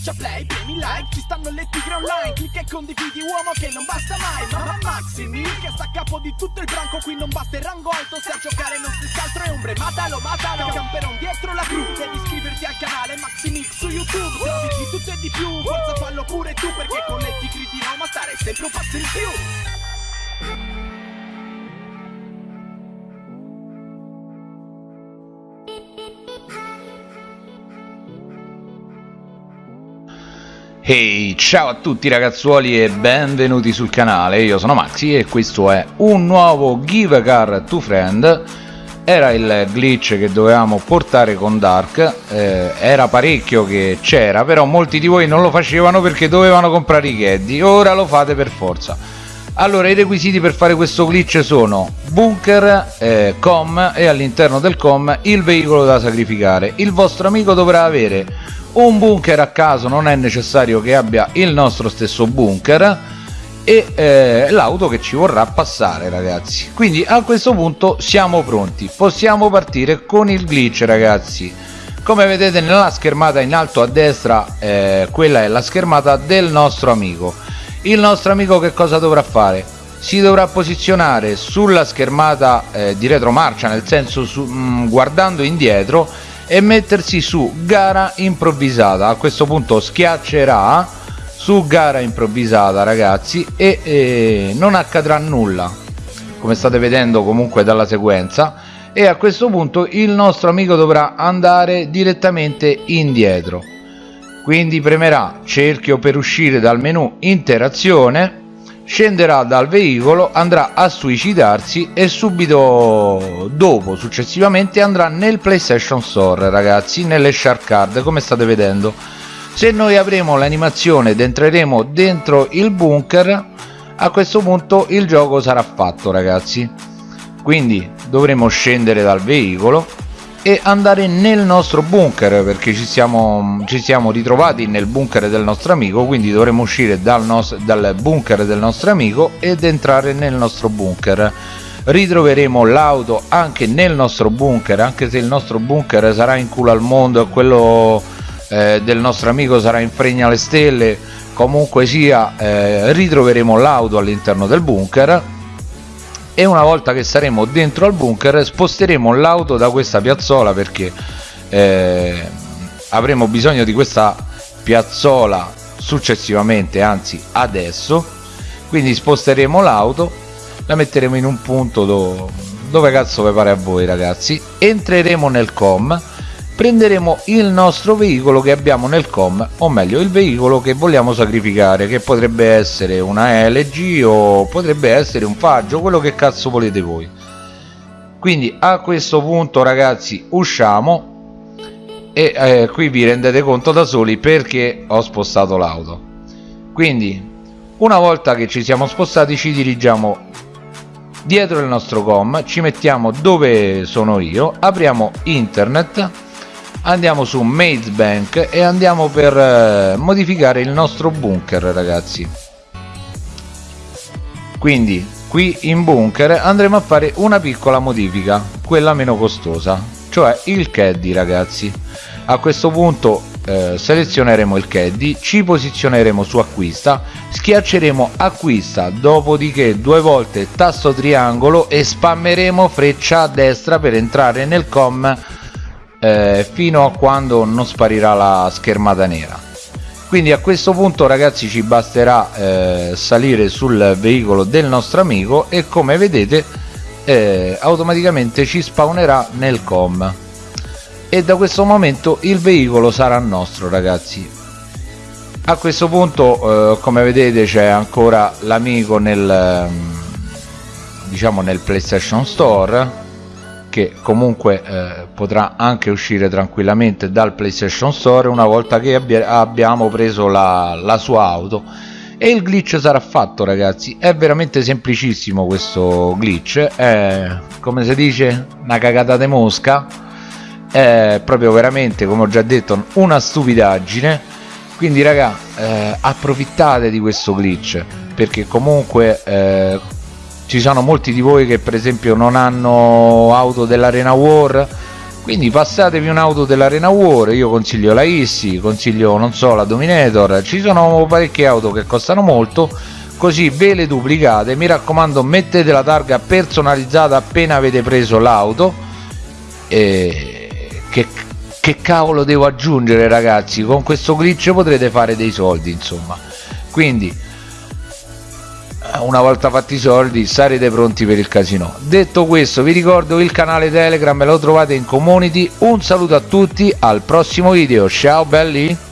schiaccia play, premi like Ci stanno le tigre online Clicca e condividi uomo che non basta mai Mamma Maximi che sta a capo di tutto il branco Qui non basta il rango alto Se a giocare non si altro è ombre Matalo, matalo Camperon dietro la cru Devi iscriverti al canale Maximix su YouTube Se di tutto e di più Forza fallo pure tu Perché con le tigri di Roma stare sempre un passo in più Ehi, hey, ciao a tutti ragazzuoli e benvenuti sul canale, io sono Maxi e questo è un nuovo Give a Car to Friend. Era il glitch che dovevamo portare con Dark eh, era parecchio che c'era però molti di voi non lo facevano perché dovevano comprare i caddy. Ora lo fate per forza allora i requisiti per fare questo glitch sono bunker eh, com e all'interno del com il veicolo da sacrificare. Il vostro amico dovrà avere un bunker a caso non è necessario che abbia il nostro stesso bunker e eh, l'auto che ci vorrà passare ragazzi. Quindi a questo punto siamo pronti. Possiamo partire con il glitch ragazzi. Come vedete nella schermata in alto a destra eh, quella è la schermata del nostro amico il nostro amico che cosa dovrà fare? Si dovrà posizionare sulla schermata eh, di retromarcia nel senso su, mh, mm, guardando indietro e mettersi su gara improvvisata. A questo punto schiaccerà su gara improvvisata ragazzi e, e non accadrà nulla come state vedendo comunque dalla sequenza. E a questo punto il nostro amico dovrà andare direttamente indietro quindi premerà cerchio per uscire dal menu interazione scenderà dal veicolo andrà a suicidarsi e subito dopo successivamente andrà nel playstation store ragazzi nelle shark card come state vedendo. Se noi avremo l'animazione ed entreremo dentro il bunker a questo punto il gioco sarà fatto ragazzi. Quindi dovremo scendere dal veicolo e andare nel nostro bunker perché ci siamo, ci siamo ritrovati nel bunker del nostro amico quindi dovremo uscire dal, nostro, dal bunker del nostro amico ed entrare nel nostro bunker. Ritroveremo l'auto anche nel nostro bunker anche se il nostro bunker sarà in culo al mondo e quello eh, del nostro amico sarà in fregna alle stelle. Comunque sia eh, ritroveremo l'auto all'interno del bunker e una volta che saremo dentro al bunker sposteremo l'auto da questa piazzola perché eh, avremo bisogno di questa piazzola successivamente anzi adesso. Quindi sposteremo l'auto la metteremo in un punto do, dove cazzo vi pare a voi ragazzi? Entreremo nel com prenderemo il nostro veicolo che abbiamo nel com o meglio il veicolo che vogliamo sacrificare che potrebbe essere una LG o potrebbe essere un faggio quello che cazzo volete voi. Quindi a questo punto ragazzi usciamo e eh, qui vi rendete conto da soli perché ho spostato l'auto. Quindi una volta che ci siamo spostati ci dirigiamo dietro il nostro com ci mettiamo dove sono io apriamo internet andiamo su Maze Bank e andiamo per eh, modificare il nostro bunker ragazzi. Quindi qui in bunker andremo a fare una piccola modifica quella meno costosa cioè il caddy ragazzi. A questo punto eh, selezioneremo il caddy ci posizioneremo su acquista schiacceremo acquista dopodiché due volte tasto triangolo e spammeremo freccia a destra per entrare nel com eh, fino a quando non sparirà la schermata nera. Quindi a questo punto ragazzi ci basterà eh, salire sul veicolo del nostro amico e come vedete eh, automaticamente ci spawnerà nel com. E da questo momento il veicolo sarà nostro ragazzi. A questo punto eh, come vedete c'è ancora l'amico nel diciamo nel playstation store che comunque eh, potrà anche uscire tranquillamente dal playstation store una volta che abbi abbiamo preso la, la sua auto. E il glitch sarà fatto ragazzi. È veramente semplicissimo questo glitch. È come si dice una cagata di mosca. È proprio veramente come ho già detto una stupidaggine. Quindi raga eh, approfittate di questo glitch perché comunque eh, ci sono molti di voi che per esempio non hanno auto dell'arena war. Quindi passatevi un'auto dell'Arena War. Io consiglio la Issi consiglio non so la Dominator. Ci sono parecchie auto che costano molto così ve le duplicate. Mi raccomando mettete la targa personalizzata appena avete preso l'auto. E che, che cavolo devo aggiungere ragazzi? Con questo glitch potrete fare dei soldi insomma. Quindi una volta fatti i soldi sarete pronti per il casino. Detto questo vi ricordo il canale telegram lo trovate in community. Un saluto a tutti al prossimo video. Ciao belli